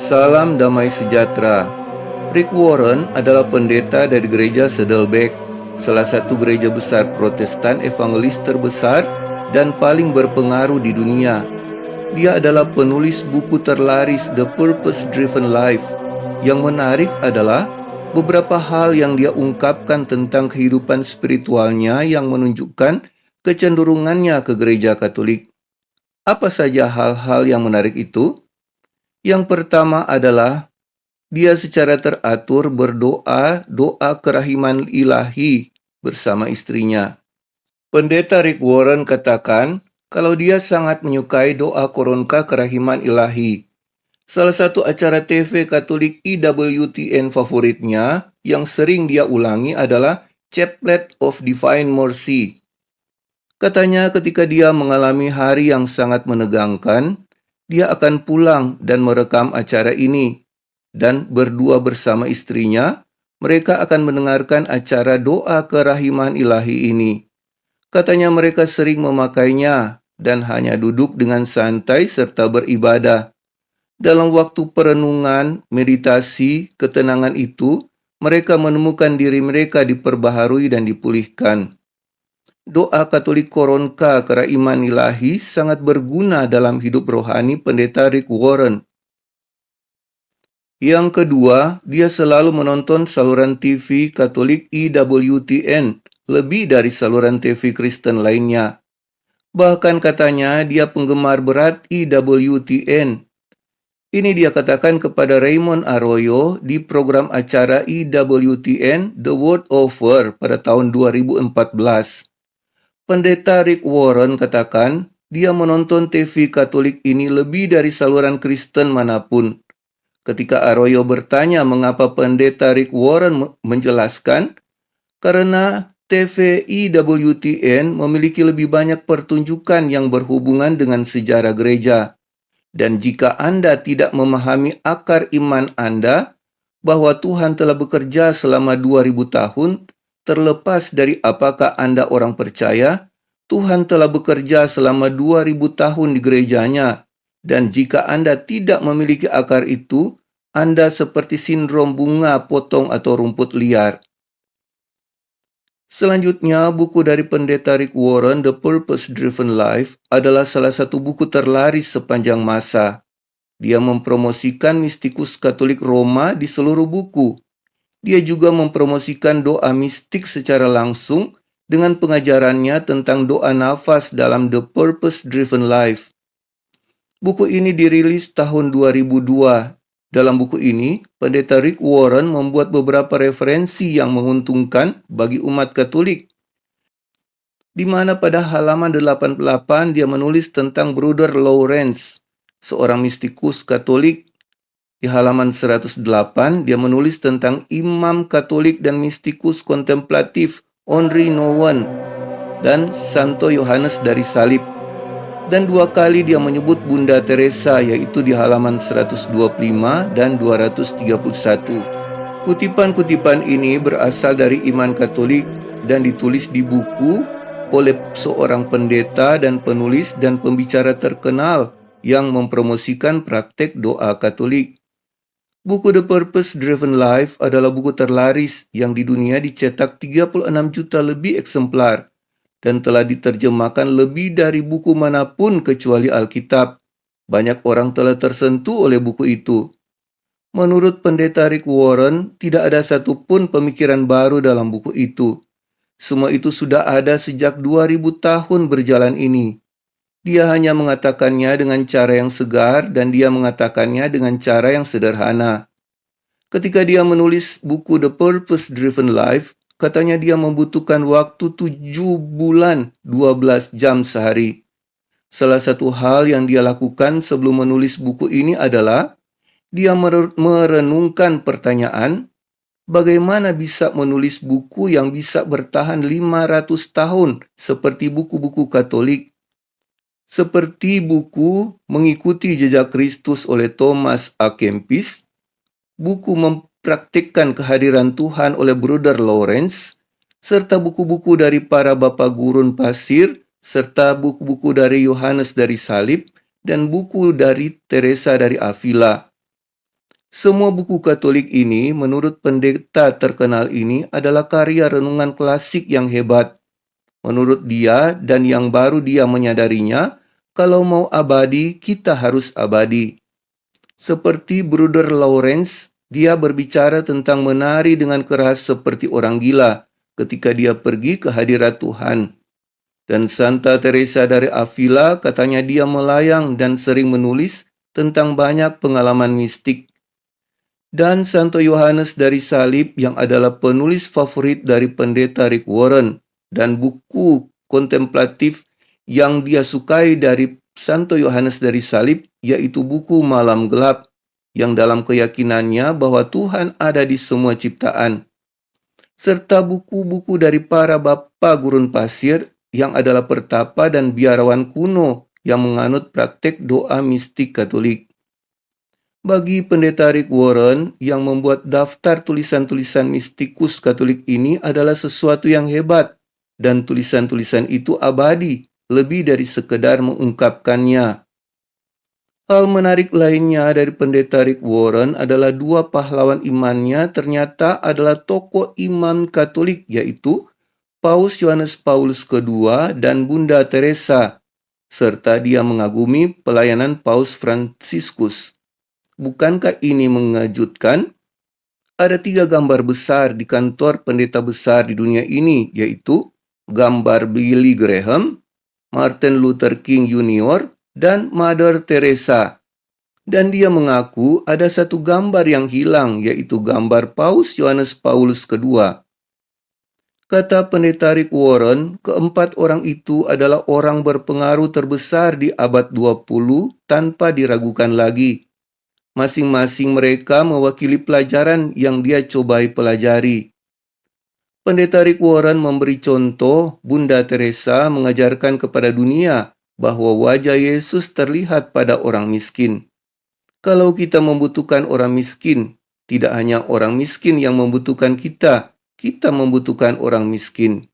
Salam damai sejahtera. Rick Warren adalah pendeta dari gereja Saddleback, salah satu gereja besar Protestan evangelis terbesar dan paling berpengaruh di dunia. Dia adalah penulis buku terlaris The Purpose Driven Life. Yang menarik adalah beberapa hal yang dia ungkapkan tentang kehidupan spiritualnya yang menunjukkan kecenderungannya ke gereja Katolik. Apa saja hal-hal yang menarik itu? Yang pertama adalah dia secara teratur berdoa doa kerahiman ilahi bersama istrinya. Pendeta Rick Warren katakan kalau dia sangat menyukai doa koronka kerahiman ilahi. Salah satu acara TV Katolik IWTN favoritnya yang sering dia ulangi adalah Chaplet of Divine Mercy. Katanya ketika dia mengalami hari yang sangat menegangkan, dia akan pulang dan merekam acara ini. Dan berdua bersama istrinya, mereka akan mendengarkan acara doa kerahiman ilahi ini. Katanya mereka sering memakainya dan hanya duduk dengan santai serta beribadah. Dalam waktu perenungan, meditasi, ketenangan itu, mereka menemukan diri mereka diperbaharui dan dipulihkan doa Katolik Koronka Iman Ilahi sangat berguna dalam hidup rohani pendeta Rick Warren. Yang kedua, dia selalu menonton saluran TV Katolik IWTN lebih dari saluran TV Kristen lainnya. Bahkan katanya dia penggemar berat IWTN. Ini dia katakan kepada Raymond Arroyo di program acara IWTN The World Over pada tahun 2014. Pendeta Rick Warren katakan, dia menonton TV Katolik ini lebih dari saluran Kristen mana pun. Ketika Arroyo bertanya mengapa pendeta Rick Warren menjelaskan, karena TV IWTN memiliki lebih banyak pertunjukan yang berhubungan dengan sejarah gereja. Dan jika Anda tidak memahami akar iman Anda, bahwa Tuhan telah bekerja selama 2000 tahun, Terlepas dari apakah Anda orang percaya, Tuhan telah bekerja selama 2000 tahun di gerejanya. Dan jika Anda tidak memiliki akar itu, Anda seperti sindrom bunga potong atau rumput liar. Selanjutnya, buku dari pendeta Rick Warren, The Purpose Driven Life, adalah salah satu buku terlaris sepanjang masa. Dia mempromosikan mistikus Katolik Roma di seluruh buku, dia juga mempromosikan doa mistik secara langsung dengan pengajarannya tentang doa nafas dalam The Purpose Driven Life. Buku ini dirilis tahun 2002. Dalam buku ini, Pendeta Rick Warren membuat beberapa referensi yang menguntungkan bagi umat Katolik. Di mana pada halaman 88 dia menulis tentang Brother Lawrence, seorang mistikus Katolik di halaman 108, dia menulis tentang imam katolik dan mistikus kontemplatif Henri Nouwen dan Santo Yohanes dari Salib. Dan dua kali dia menyebut Bunda Teresa yaitu di halaman 125 dan 231. Kutipan-kutipan ini berasal dari iman katolik dan ditulis di buku oleh seorang pendeta dan penulis dan pembicara terkenal yang mempromosikan praktek doa katolik. Buku The Purpose Driven Life adalah buku terlaris yang di dunia dicetak 36 juta lebih eksemplar dan telah diterjemahkan lebih dari buku mana pun kecuali Alkitab. Banyak orang telah tersentuh oleh buku itu. Menurut pendeta Rick Warren, tidak ada satupun pemikiran baru dalam buku itu. Semua itu sudah ada sejak 2000 tahun berjalan ini. Dia hanya mengatakannya dengan cara yang segar dan dia mengatakannya dengan cara yang sederhana. Ketika dia menulis buku The Purpose Driven Life, katanya dia membutuhkan waktu 7 bulan 12 jam sehari. Salah satu hal yang dia lakukan sebelum menulis buku ini adalah dia merenungkan pertanyaan, bagaimana bisa menulis buku yang bisa bertahan 500 tahun seperti buku-buku Katolik seperti buku Mengikuti Jejak Kristus oleh Thomas A. Kempis, buku Mempraktikkan Kehadiran Tuhan oleh Bruder Lawrence, serta buku-buku dari para bapak gurun pasir, serta buku-buku dari Yohanes dari Salib, dan buku dari Teresa dari Avila. Semua buku Katolik ini, menurut pendeta terkenal ini, adalah karya renungan klasik yang hebat. Menurut dia dan yang baru dia menyadarinya, kalau mau abadi, kita harus abadi. Seperti Bruder Lawrence, dia berbicara tentang menari dengan keras seperti orang gila ketika dia pergi ke hadirat Tuhan. Dan Santa Teresa dari Avila katanya dia melayang dan sering menulis tentang banyak pengalaman mistik dan Santo Yohanes dari Salib yang adalah penulis favorit dari pendeta Rick Warren dan buku kontemplatif yang dia sukai dari Santo Yohanes dari Salib yaitu buku Malam Gelap yang dalam keyakinannya bahwa Tuhan ada di semua ciptaan serta buku-buku dari para bapa gurun pasir yang adalah pertapa dan biarawan kuno yang menganut praktek doa mistik Katolik. Bagi pendeta Rick Warren, yang membuat daftar tulisan-tulisan mistikus Katolik ini adalah sesuatu yang hebat, dan tulisan-tulisan itu abadi, lebih dari sekedar mengungkapkannya. Hal menarik lainnya dari pendeta Rick Warren adalah dua pahlawan imannya ternyata adalah tokoh imam Katolik, yaitu Paus Yohanes Paulus II dan Bunda Teresa, serta dia mengagumi pelayanan Paus Franciscus. Bukankah ini mengejutkan? Ada tiga gambar besar di kantor pendeta besar di dunia ini, yaitu gambar Billy Graham, Martin Luther King Jr., dan Mother Teresa. Dan dia mengaku ada satu gambar yang hilang, yaitu gambar Paus Yohanes Paulus II. Kata pendeta Rick Warren, keempat orang itu adalah orang berpengaruh terbesar di abad 20 tanpa diragukan lagi. Masing-masing mereka mewakili pelajaran yang dia cobai pelajari. Pendeta Rick Warren memberi contoh Bunda Teresa mengajarkan kepada dunia bahwa wajah Yesus terlihat pada orang miskin. Kalau kita membutuhkan orang miskin, tidak hanya orang miskin yang membutuhkan kita, kita membutuhkan orang miskin.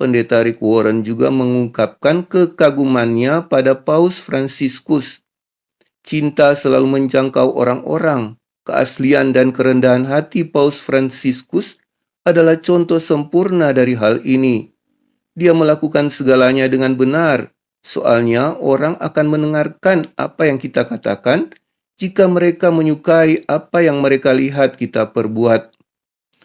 Pendeta Rick Warren juga mengungkapkan kekagumannya pada Paus Franciscus cinta selalu menjangkau orang-orang. Keaslian dan kerendahan hati Paus Franciscus adalah contoh sempurna dari hal ini. Dia melakukan segalanya dengan benar, soalnya orang akan mendengarkan apa yang kita katakan jika mereka menyukai apa yang mereka lihat kita perbuat.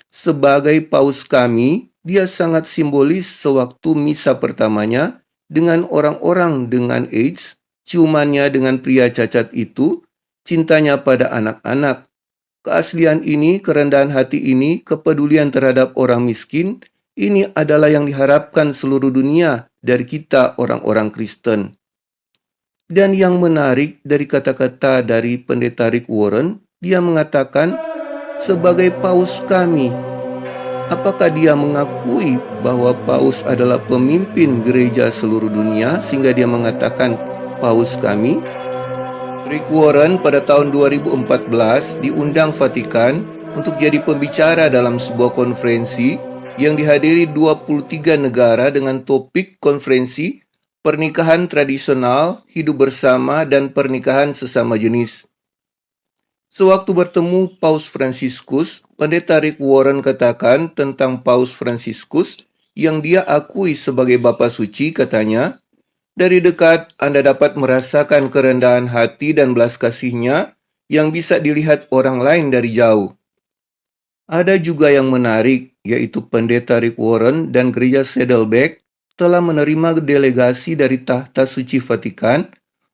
Sebagai paus kami, dia sangat simbolis sewaktu misa pertamanya dengan orang-orang dengan AIDS ciumannya dengan pria cacat itu, cintanya pada anak-anak. Keaslian ini, kerendahan hati ini, kepedulian terhadap orang miskin, ini adalah yang diharapkan seluruh dunia dari kita orang-orang Kristen. Dan yang menarik dari kata-kata dari pendeta Rick Warren, dia mengatakan, sebagai paus kami, apakah dia mengakui bahwa paus adalah pemimpin gereja seluruh dunia sehingga dia mengatakan paus kami, Rick Warren pada tahun 2014 diundang Vatikan untuk jadi pembicara dalam sebuah konferensi yang dihadiri 23 negara dengan topik konferensi pernikahan tradisional, hidup bersama, dan pernikahan sesama jenis. Sewaktu bertemu Paus Franciscus, Pendeta Rick Warren katakan tentang Paus Franciscus yang dia akui sebagai Bapa Suci, katanya, dari dekat, Anda dapat merasakan kerendahan hati dan belas kasihnya yang bisa dilihat orang lain dari jauh. Ada juga yang menarik, yaitu Pendeta Rick Warren dan Gereja Saddleback telah menerima delegasi dari Tahta Suci Vatikan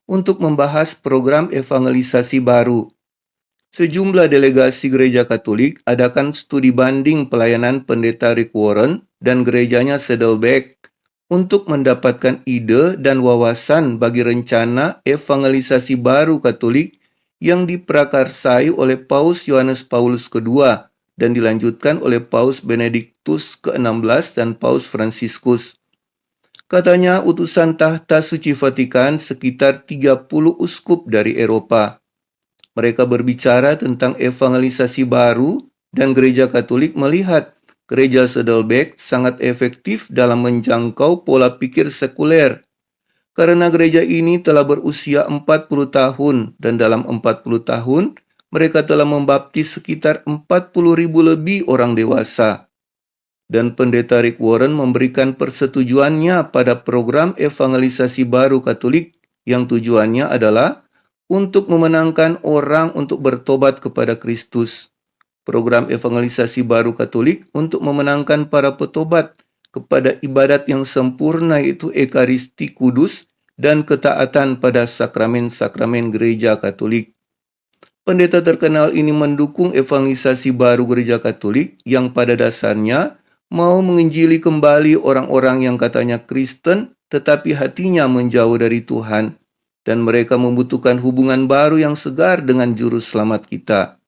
untuk membahas program evangelisasi baru. Sejumlah delegasi gereja Katolik adakan studi banding pelayanan Pendeta Rick Warren dan gerejanya Saddleback untuk mendapatkan ide dan wawasan bagi rencana evangelisasi baru Katolik yang diprakarsai oleh Paus Yohanes Paulus II dan dilanjutkan oleh Paus Benediktus ke-16 dan Paus Fransiskus. Katanya utusan tahta suci Vatikan sekitar 30 uskup dari Eropa. Mereka berbicara tentang evangelisasi baru dan gereja Katolik melihat Gereja Saddleback sangat efektif dalam menjangkau pola pikir sekuler. Karena gereja ini telah berusia 40 tahun dan dalam 40 tahun mereka telah membaptis sekitar 40 ribu lebih orang dewasa. Dan pendeta Rick Warren memberikan persetujuannya pada program evangelisasi baru Katolik yang tujuannya adalah untuk memenangkan orang untuk bertobat kepada Kristus program evangelisasi baru Katolik untuk memenangkan para petobat kepada ibadat yang sempurna yaitu Ekaristi Kudus dan ketaatan pada sakramen-sakramen gereja Katolik. Pendeta terkenal ini mendukung evangelisasi baru gereja Katolik yang pada dasarnya mau menginjili kembali orang-orang yang katanya Kristen tetapi hatinya menjauh dari Tuhan dan mereka membutuhkan hubungan baru yang segar dengan juru selamat kita.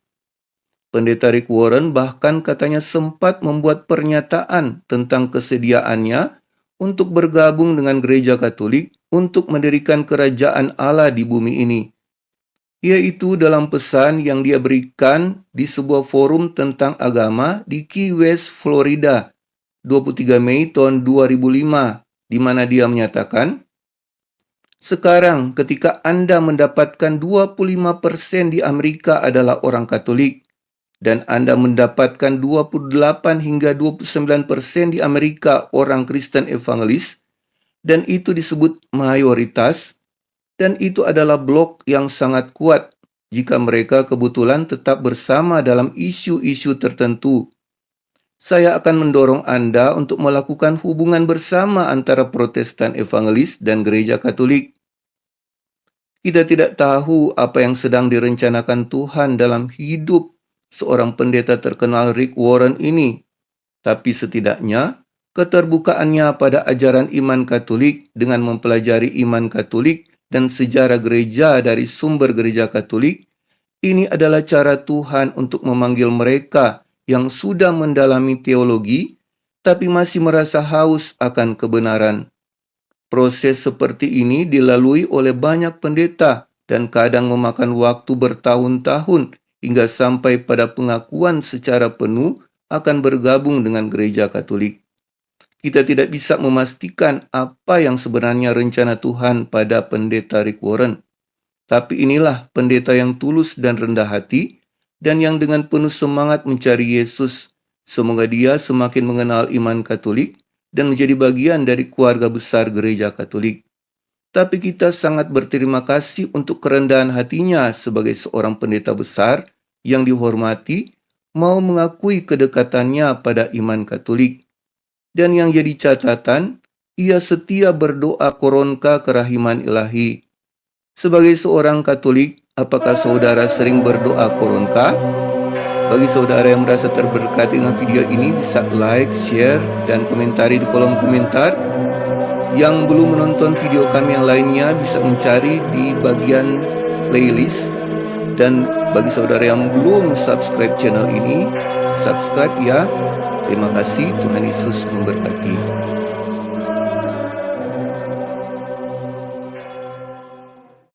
Pendeta Rick Warren bahkan katanya sempat membuat pernyataan tentang kesediaannya untuk bergabung dengan gereja Katolik untuk mendirikan kerajaan Allah di bumi ini. Yaitu dalam pesan yang dia berikan di sebuah forum tentang agama di Key West, Florida, 23 Mei tahun 2005, di mana dia menyatakan, Sekarang ketika Anda mendapatkan 25% di Amerika adalah orang Katolik, dan Anda mendapatkan 28 hingga 29 persen di Amerika orang Kristen evangelis, dan itu disebut mayoritas, dan itu adalah blok yang sangat kuat jika mereka kebetulan tetap bersama dalam isu-isu tertentu. Saya akan mendorong Anda untuk melakukan hubungan bersama antara Protestan Evangelis dan Gereja Katolik. Kita tidak tahu apa yang sedang direncanakan Tuhan dalam hidup seorang pendeta terkenal Rick Warren ini, tapi setidaknya keterbukaannya pada ajaran iman Katolik dengan mempelajari iman Katolik dan sejarah gereja dari sumber gereja Katolik, ini adalah cara Tuhan untuk memanggil mereka yang sudah mendalami teologi tapi masih merasa haus akan kebenaran. Proses seperti ini dilalui oleh banyak pendeta dan kadang memakan waktu bertahun-tahun hingga sampai pada pengakuan secara penuh akan bergabung dengan gereja Katolik. Kita tidak bisa memastikan apa yang sebenarnya rencana Tuhan pada pendeta Rick Warren. Tapi inilah pendeta yang tulus dan rendah hati dan yang dengan penuh semangat mencari Yesus. Semoga dia semakin mengenal iman Katolik dan menjadi bagian dari keluarga besar gereja Katolik. Tapi kita sangat berterima kasih untuk kerendahan hatinya sebagai seorang pendeta besar yang dihormati mau mengakui kedekatannya pada iman Katolik. Dan yang jadi catatan, ia setia berdoa koronka kerahiman ilahi. Sebagai seorang Katolik, apakah saudara sering berdoa koronka? Bagi saudara yang merasa terberkati dengan video ini, bisa like, share, dan komentari di kolom komentar. Yang belum menonton video kami yang lainnya bisa mencari di bagian playlist dan bagi saudara yang belum subscribe channel ini, subscribe ya. Terima kasih, Tuhan Yesus memberkati.